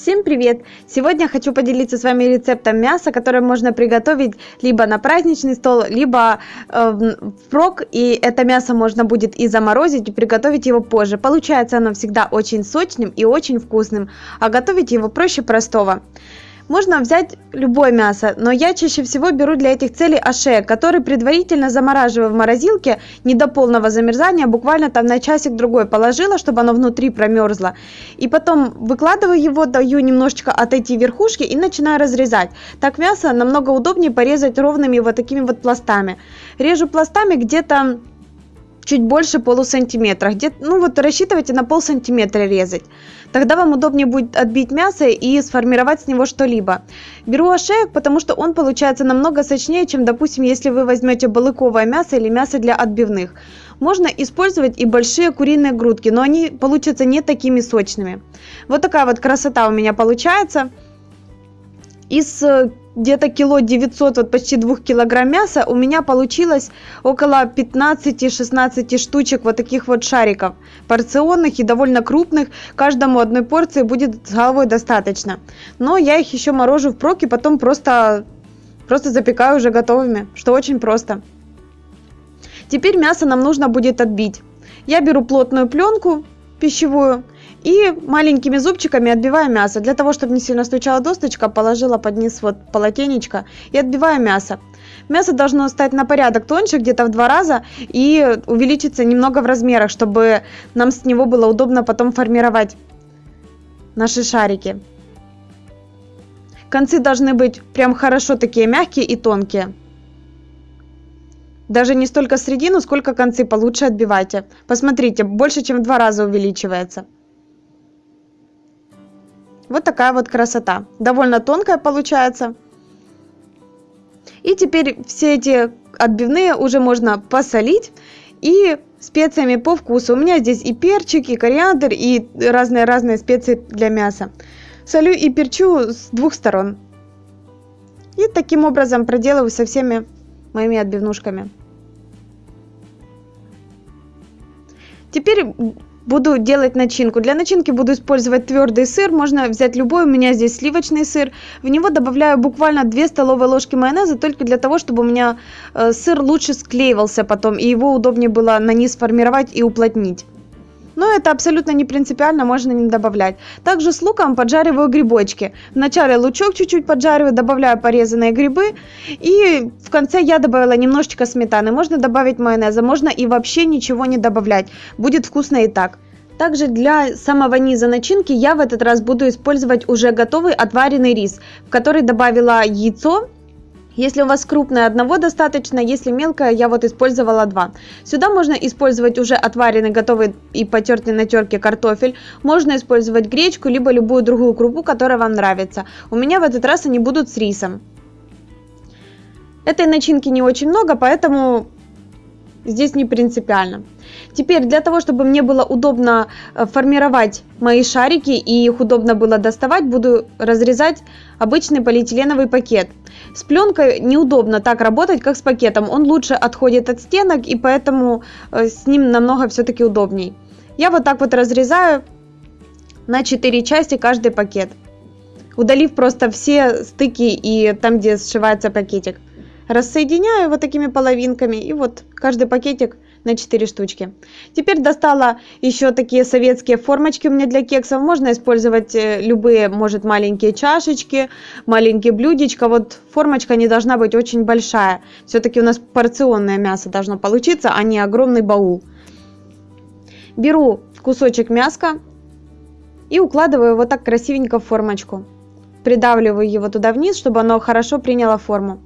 Всем привет! Сегодня хочу поделиться с вами рецептом мяса, которое можно приготовить либо на праздничный стол, либо э, впрок, и это мясо можно будет и заморозить, и приготовить его позже. Получается оно всегда очень сочным и очень вкусным, а готовить его проще простого. Можно взять любое мясо, но я чаще всего беру для этих целей ошеек, который предварительно замораживаю в морозилке не до полного замерзания, буквально там на часик-другой положила, чтобы оно внутри промерзло. И потом выкладываю его, даю немножечко отойти верхушки и начинаю разрезать. Так мясо намного удобнее порезать ровными вот такими вот пластами. Режу пластами где-то чуть больше полусантиметра. Где ну вот рассчитывайте на пол сантиметра резать. Тогда вам удобнее будет отбить мясо и сформировать с него что-либо. Беру ошеек, потому что он получается намного сочнее, чем, допустим, если вы возьмете балыковое мясо или мясо для отбивных. Можно использовать и большие куриные грудки, но они получатся не такими сочными. Вот такая вот красота у меня получается. Из э, где-то кило 900, вот почти 2 килограмм мяса, у меня получилось около 15-16 штучек вот таких вот шариков, порционных и довольно крупных. Каждому одной порции будет с головой достаточно. Но я их еще морожу в прок и потом просто, просто запекаю уже готовыми, что очень просто. Теперь мясо нам нужно будет отбить. Я беру плотную пленку пищевую, и маленькими зубчиками отбиваю мясо. Для того, чтобы не сильно стучала досточка, положила под низ вот полотенечко и отбиваю мясо. Мясо должно стать на порядок тоньше, где-то в два раза, и увеличиться немного в размерах, чтобы нам с него было удобно потом формировать наши шарики. Концы должны быть прям хорошо такие мягкие и тонкие. Даже не столько середину, сколько концы получше отбивайте. Посмотрите, больше чем в два раза увеличивается. Вот такая вот красота. Довольно тонкая получается. И теперь все эти отбивные уже можно посолить и специями по вкусу. У меня здесь и перчик, и кориандр, и разные-разные специи для мяса. Солю и перчу с двух сторон. И таким образом проделываю со всеми моими отбивнушками. Теперь Буду делать начинку. Для начинки буду использовать твердый сыр. Можно взять любой. У меня здесь сливочный сыр. В него добавляю буквально 2 столовые ложки майонеза, только для того, чтобы у меня э, сыр лучше склеивался потом, и его удобнее было на низ формировать и уплотнить. Но это абсолютно не принципиально, можно не добавлять. Также с луком поджариваю грибочки. Вначале лучок чуть-чуть поджариваю, добавляю порезанные грибы. И в конце я добавила немножечко сметаны. Можно добавить майонеза, можно и вообще ничего не добавлять. Будет вкусно и так. Также для самого низа начинки я в этот раз буду использовать уже готовый отваренный рис, в который добавила яйцо, если у вас крупное, одного достаточно, если мелкое, я вот использовала два. Сюда можно использовать уже отваренный, готовый и потертый на терке картофель. Можно использовать гречку, либо любую другую крупу, которая вам нравится. У меня в этот раз они будут с рисом. Этой начинки не очень много, поэтому здесь не принципиально. Теперь для того, чтобы мне было удобно э, формировать мои шарики и их удобно было доставать, буду разрезать обычный полиэтиленовый пакет. С пленкой неудобно так работать, как с пакетом. Он лучше отходит от стенок и поэтому э, с ним намного все-таки удобней. Я вот так вот разрезаю на 4 части каждый пакет. Удалив просто все стыки и там, где сшивается пакетик. Рассоединяю вот такими половинками и вот каждый пакетик на 4 штучки. Теперь достала еще такие советские формочки у меня для кексов. Можно использовать э, любые, может, маленькие чашечки, маленькие блюдечко. Вот формочка не должна быть очень большая. Все-таки у нас порционное мясо должно получиться, а не огромный баул. Беру кусочек мяска и укладываю вот так красивенько в формочку. Придавливаю его туда вниз, чтобы оно хорошо приняло форму.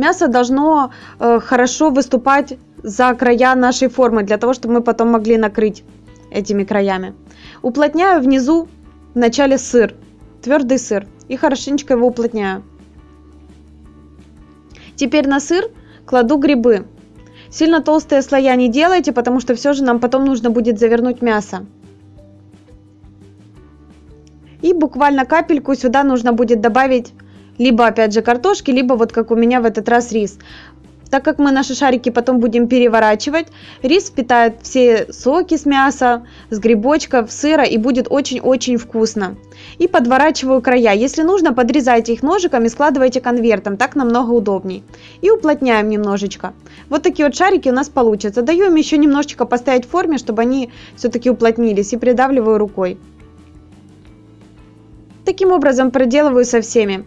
Мясо должно э, хорошо выступать за края нашей формы, для того, чтобы мы потом могли накрыть этими краями. Уплотняю внизу в начале сыр, твердый сыр, и хорошенечко его уплотняю. Теперь на сыр кладу грибы. Сильно толстые слоя не делайте, потому что все же нам потом нужно будет завернуть мясо. И буквально капельку сюда нужно будет добавить либо опять же картошки, либо вот как у меня в этот раз рис. так как мы наши шарики потом будем переворачивать, рис впитает все соки с мяса, с грибочков, сыра и будет очень-очень вкусно. И подворачиваю края. Если нужно, подрезайте их ножиком и складывайте конвертом, так намного удобней. И уплотняем немножечко. Вот такие вот шарики у нас получатся. Даю им еще немножечко постоять в форме, чтобы они все-таки уплотнились и придавливаю рукой. Таким образом проделываю со всеми.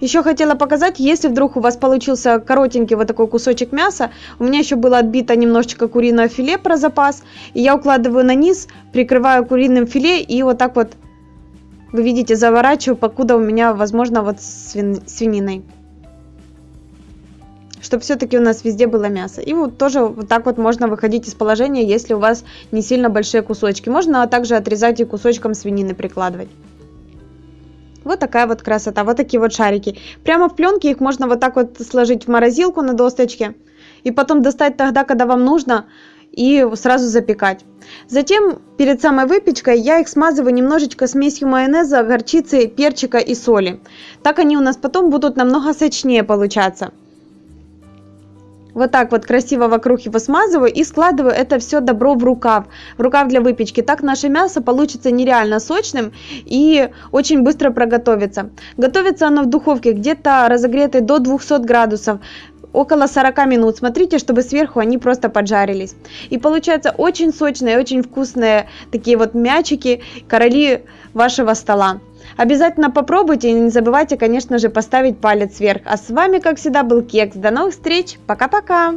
Еще хотела показать, если вдруг у вас получился коротенький вот такой кусочек мяса, у меня еще было отбито немножечко куриное филе про запас, и я укладываю на низ, прикрываю куриным филе и вот так вот, вы видите, заворачиваю, покуда у меня, возможно, вот свин... свининой. Чтобы все-таки у нас везде было мясо. И вот тоже вот так вот можно выходить из положения, если у вас не сильно большие кусочки. Можно также отрезать и кусочком свинины прикладывать. Вот такая вот красота, вот такие вот шарики. Прямо в пленке их можно вот так вот сложить в морозилку на досточке. И потом достать тогда, когда вам нужно, и сразу запекать. Затем, перед самой выпечкой, я их смазываю немножечко смесью майонеза, горчицы, перчика и соли. Так они у нас потом будут намного сочнее получаться вот так вот красиво вокруг его смазываю и складываю это все добро в рукав, в рукав для выпечки. Так наше мясо получится нереально сочным и очень быстро проготовится. Готовится оно в духовке где-то разогретой до 200 градусов около 40 минут. Смотрите, чтобы сверху они просто поджарились. И получается очень сочные, очень вкусные такие вот мячики, короли вашего стола. Обязательно попробуйте и не забывайте, конечно же, поставить палец вверх. А с вами, как всегда, был Кекс. До новых встреч. Пока-пока.